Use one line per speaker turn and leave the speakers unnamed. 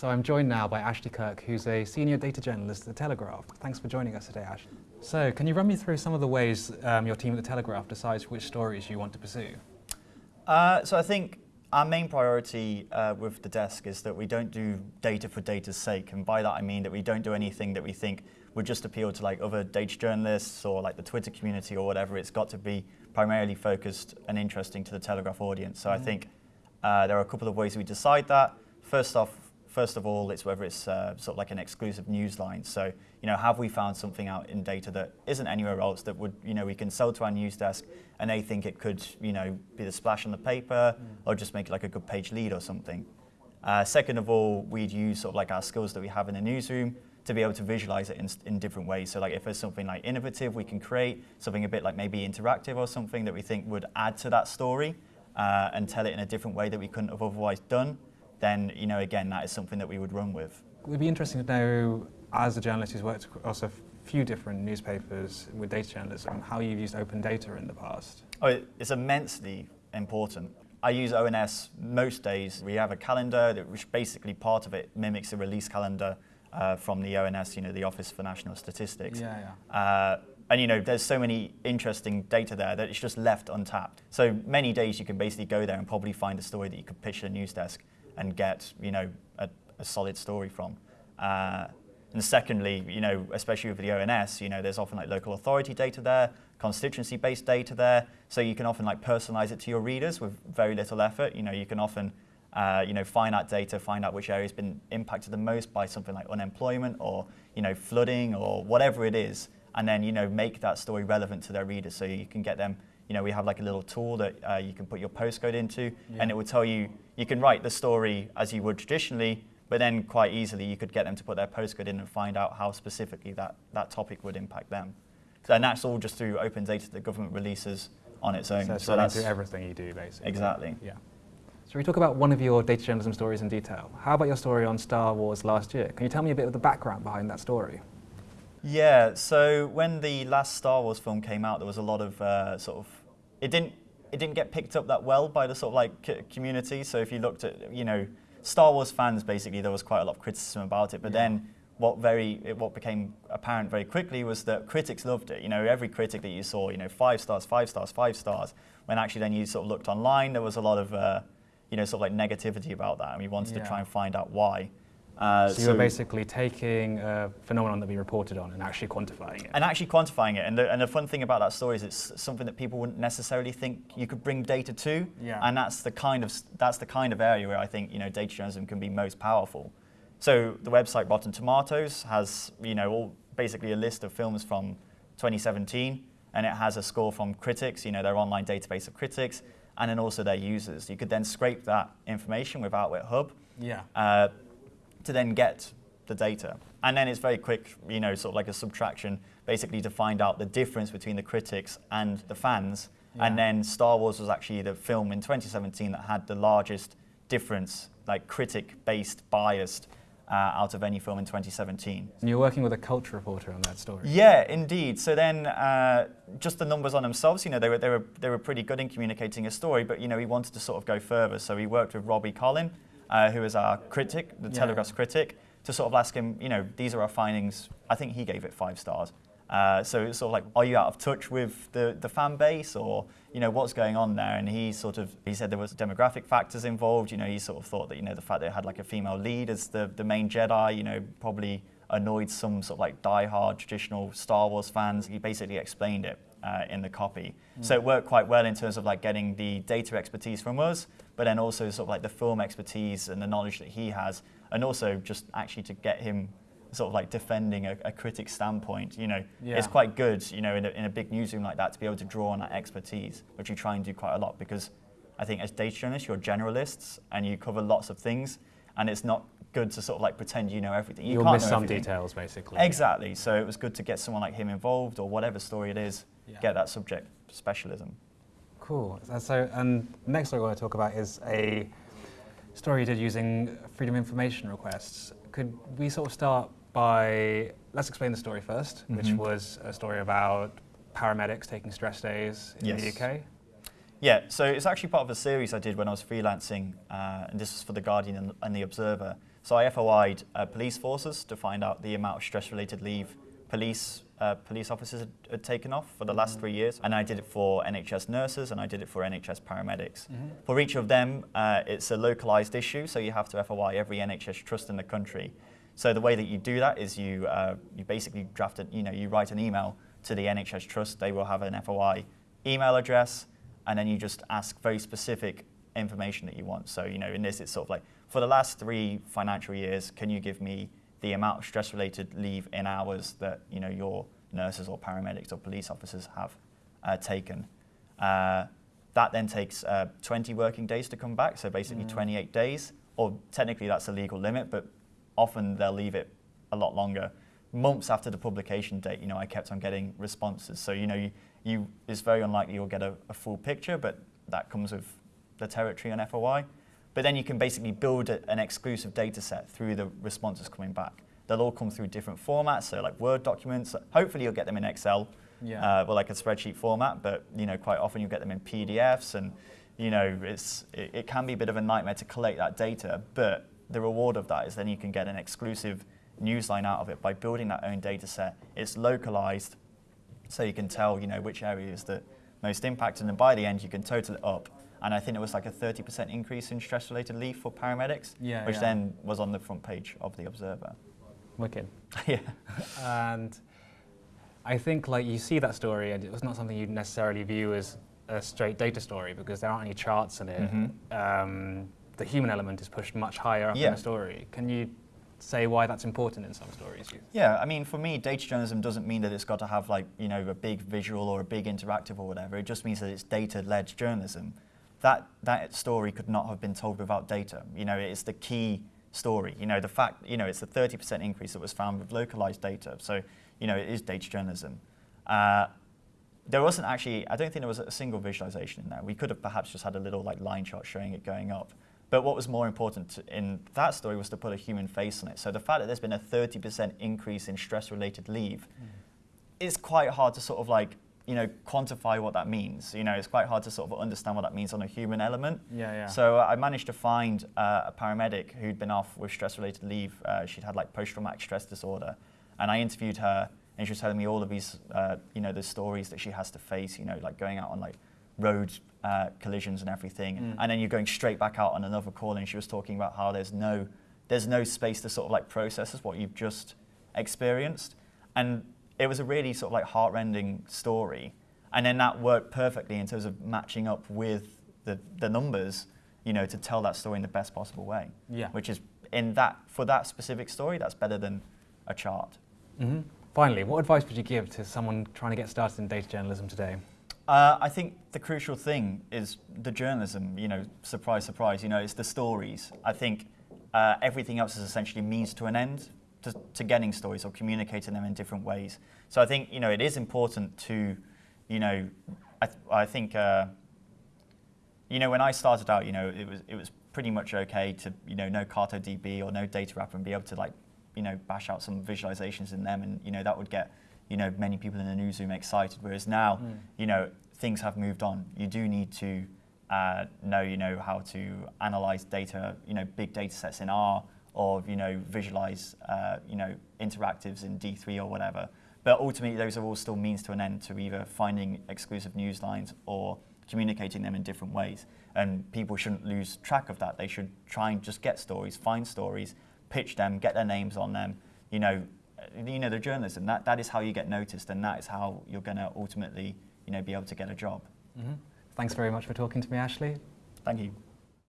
So I'm joined now by Ashley Kirk, who's a senior data journalist at The Telegraph. Thanks for joining us today, Ashley. So can you run me through some of the ways um, your team at The Telegraph decides which stories you want to pursue?
Uh, so I think our main priority uh, with the desk is that we don't do data for data's sake. And by that I mean that we don't do anything that we think would just appeal to like other data journalists or like the Twitter community or whatever. It's got to be primarily focused and interesting to the Telegraph audience. So mm. I think uh, there are a couple of ways we decide that. First off, first of all, it's whether it's uh, sort of like an exclusive news line. So, you know, have we found something out in data that isn't anywhere else that would, you know, we can sell to our news desk and they think it could, you know, be the splash on the paper mm. or just make like a good page lead or something. Uh, second of all, we'd use sort of like our skills that we have in the newsroom to be able to visualize it in, in different ways. So like if there's something like innovative, we can create something a bit like maybe interactive or something that we think would add to that story uh, and tell it in a different way that we couldn't have otherwise done then you know again that is something that we would run with.
It would be interesting to know, as a journalist who's worked across a few different newspapers with data journalism, how you've used open data in the past.
Oh, it's immensely important. I use ONS most days. We have a calendar, that, which basically part of it mimics a release calendar uh, from the ONS, you know, the Office for National Statistics.
Yeah, yeah. Uh,
and you know, there's so many interesting data there that it's just left untapped. So many days you can basically go there and probably find a story that you could pitch to a news desk and get you know a, a solid story from. Uh, and secondly, you know, especially with the ONS, you know, there's often like local authority data there, constituency-based data there, so you can often like personalize it to your readers with very little effort. You know, you can often, uh, you know, find out data, find out which area has been impacted the most by something like unemployment or, you know, flooding or whatever it is, and then, you know, make that story relevant to their readers so you can get them you know, we have like a little tool that uh, you can put your postcode into, yeah. and it will tell you, you can write the story as you would traditionally, but then quite easily you could get them to put their postcode in and find out how specifically that, that topic would impact them. So, and that's all just through open data that the government releases on its own.
So, so that's everything you do, basically.
Exactly.
Yeah. So we talk about one of your data journalism stories in detail. How about your story on Star Wars last year? Can you tell me a bit of the background behind that story?
Yeah, so when the last Star Wars film came out, there was a lot of uh, sort of it didn't it didn't get picked up that well by the sort of like community. So if you looked at you know Star Wars fans, basically there was quite a lot of criticism about it. But yeah. then what very what became apparent very quickly was that critics loved it. You know, every critic that you saw, you know, five stars, five stars, five stars. When actually then you sort of looked online, there was a lot of uh, you know sort of like negativity about that, and we wanted yeah. to try and find out why.
Uh, so, you're basically taking a phenomenon that we reported on and actually quantifying it.
And actually quantifying it. And the, and the fun thing about that story is it's something that people wouldn't necessarily think you could bring data to.
Yeah.
And that's the kind of that's the kind of area where I think you know data journalism can be most powerful. So the website Rotten Tomatoes has you know all, basically a list of films from 2017, and it has a score from critics, you know their online database of critics, and then also their users. You could then scrape that information with Outwit Hub.
Yeah. Uh,
to then get the data. And then it's very quick, you know, sort of like a subtraction, basically to find out the difference between the critics and the fans. Yeah. And then Star Wars was actually the film in 2017 that had the largest difference, like critic-based, biased, uh, out of any film in 2017.
And you're working with a culture reporter on that story.
Yeah, indeed. So then, uh, just the numbers on themselves, you know, they were, they, were, they were pretty good in communicating a story, but, you know, we wanted to sort of go further. So we worked with Robbie Collin, uh, who is our critic, the yeah. Telegraph's critic, to sort of ask him, you know, these are our findings. I think he gave it five stars. Uh, so it's sort of like, are you out of touch with the, the fan base or, you know, what's going on there? And he sort of, he said there was demographic factors involved. You know, he sort of thought that, you know, the fact that it had like a female lead as the, the main Jedi, you know, probably annoyed some sort of like die-hard traditional Star Wars fans. He basically explained it uh, in the copy. Mm. So it worked quite well in terms of like getting the data expertise from us, but then also sort of like the film expertise and the knowledge that he has, and also just actually to get him sort of like defending a, a critic standpoint. You know, yeah. it's quite good, you know, in a, in a big newsroom like that to be able to draw on that expertise, which you try and do quite a lot because I think as data journalists, you're generalists and you cover lots of things, and it's not good to sort of like pretend you know everything.
You will miss some everything. details, basically.
Exactly. So it was good to get someone like him involved, or whatever story it is, yeah. get that subject specialism.
Cool. So, and next story I want to talk about is a story you did using freedom information requests. Could we sort of start by let's explain the story 1st mm -hmm. which was a story about paramedics taking stress days in yes. the UK.
Yeah, so it's actually part of a series I did when I was freelancing, uh, and this was for The Guardian and, and The Observer. So I FOI'd uh, police forces to find out the amount of stress-related leave police uh, police officers had, had, taken off for the last mm-hmm. three years, and I did it for NHS nurses and I did it for NHS paramedics. Mm-hmm. For each of them, uh, it's a localized issue, so you have to FOI every NHS trust in the country. So the way that you do that is you uh, you basically draft it, you know, you write an email to the NHS trust. They will have an FOI email address, and then you just ask very specific information that you want. So you know, in this, it's sort of like for the last three financial years, can you give me the amount of stress-related leave in hours that you know your nurses or paramedics or police officers have uh, taken. Uh, that then takes uh, 20 working days to come back, so basically mm. 28 days, or technically that's a legal limit, but often they'll leave it a lot longer. Months after the publication date, you know, I kept on getting responses. So, you know, you, you it's very unlikely you'll get a, a full picture, but that comes with the territory on FOI. But then you can basically build a, an exclusive data set through the responses coming back. They'll all come through different formats, so like Word documents. Hopefully you'll get them in Excel, yeah. uh, or like a spreadsheet format, but you know, quite often you'll get them in PDFs and you know, it's, it, it can be a bit of a nightmare to collect that data, but the reward of that is then you can get an exclusive newsline out of it by building that own data set. It's localized, so you can tell, you know, which area is the most impacted, and by the end you can total it up and I think it was like a 30% increase in stress-related leave for paramedics, yeah, which yeah. then was on the front page of the Observer.
Wicked.
yeah.
and I think like you see that story, and it was not something you'd necessarily view as a straight data story because there aren't any charts in it. Mm -hmm. um, the human element is pushed much higher up yeah. in the story. Can you say why that's important in some stories?
Yeah, I mean, for me, data journalism doesn't mean that it's got to have like you know a big visual or a big interactive or whatever. It just means that it's data-led journalism that, that story could not have been told without data. You know, it's the key story. You know, the fact, you know, it's a 30% increase that was found with localized data. So, you know, it is data journalism. Uh, there wasn't actually, I don't think there was a single visualization in there. We could have perhaps just had a little like line chart showing it going up. But what was more important in that story was to put a human face on it. So the fact that there's been a 30% increase in stress-related leave mm. is quite hard to sort of like you know, quantify what that means. You know, it's quite hard to sort of understand what that means on a human element.
Yeah, yeah.
So I managed to find uh, a paramedic who'd been off with stress-related leave. Uh, she'd had like post-traumatic stress disorder, and I interviewed her, and she was telling me all of these, uh, you know, the stories that she has to face. You know, like going out on like road uh, collisions and everything, mm. and then you're going straight back out on another call, and she was talking about how there's no, there's no space to sort of like process what you've just experienced, and it was a really sort of like heartrending story. And then that worked perfectly in terms of matching up with the, the numbers, you know, to tell that story in the best possible way.
Yeah.
Which is in that for that specific story, that's better than a chart.
Mm-hmm. Finally, what advice would you give to someone trying to get started in data journalism today?
Uh, I think the crucial thing is the journalism. You know, surprise, surprise. You know, it's the stories. I think uh, everything else is essentially means to an end to, to getting stories or communicating them in different ways. So I think you know it is important to, you know, I, th I think, uh, you know, when I started out, you know, it was it was pretty much okay to you know know CartoDB or know Datawrapper and be able to like, you know, bash out some visualizations in them, and you know that would get you know many people in the newsroom excited. Whereas now, mm. you know, things have moved on. You do need to uh, know you know how to analyze data, you know, big data sets in R or you know visualize uh, you know interactives in D3 or whatever. But ultimately, those are all still means to an end to either finding exclusive news lines or communicating them in different ways. And people shouldn't lose track of that. They should try and just get stories, find stories, pitch them, get their names on them. You know, you know the journalism. That that is how you get noticed, and that is how you're going to ultimately you know be able to get a job.
Mm -hmm. Thanks very much for talking to me, Ashley.
Thank you.